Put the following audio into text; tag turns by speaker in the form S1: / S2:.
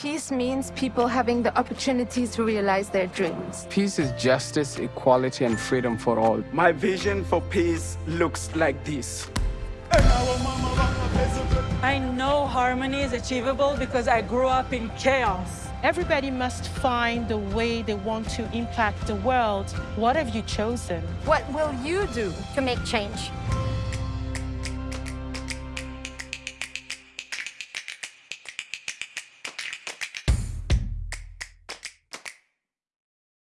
S1: Peace means people having the opportunity to realize their dreams.
S2: Peace is justice, equality, and freedom for all.
S3: My vision for peace looks like this.
S4: I know harmony is achievable because I grew up in chaos.
S5: Everybody must find the way they want to impact the world. What have you chosen?
S1: What will you do?
S6: to make change.